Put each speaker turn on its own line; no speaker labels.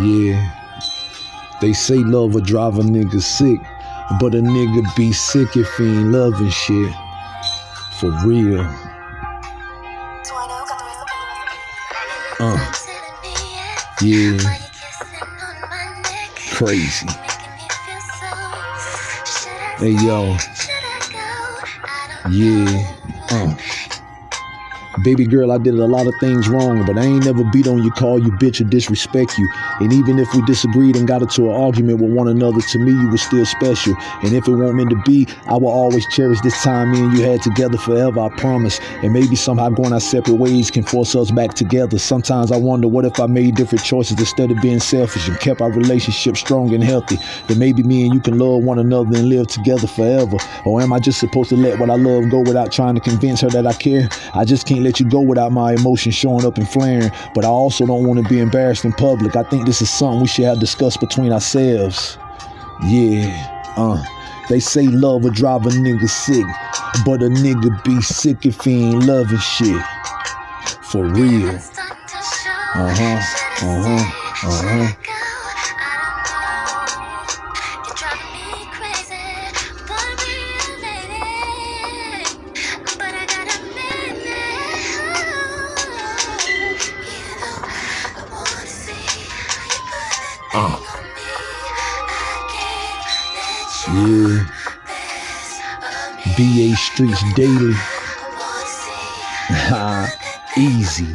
Yeah. They say love will drive a nigga sick, but a nigga be sick if he ain't loving shit. For real. Uh. Yeah. Crazy. Hey yo. Yeah. Uh. Baby girl, I did a lot of things wrong, but I ain't never beat on you, call you bitch, or disrespect you. And even if we disagreed and got into an argument with one another, to me, you were still special. And if it weren't meant to be, I will always cherish this time me and you had together forever, I promise. And maybe somehow going our separate ways can force us back together. Sometimes I wonder what if I made different choices instead of being selfish and kept our relationship strong and healthy. Then maybe me and you can love one another and live together forever. Or am I just supposed to let what I love go without trying to convince her that I care? I just can't let you go without my emotions showing up and flaring, but I also don't want to be embarrassed in public. I think this is something we should have discussed between ourselves. Yeah, uh. They say love will drive a nigga sick, but a nigga be sick if he ain't loving shit. For real. Uh huh, uh huh, uh huh. Uh. Yeah. BA Streets Daily. Easy.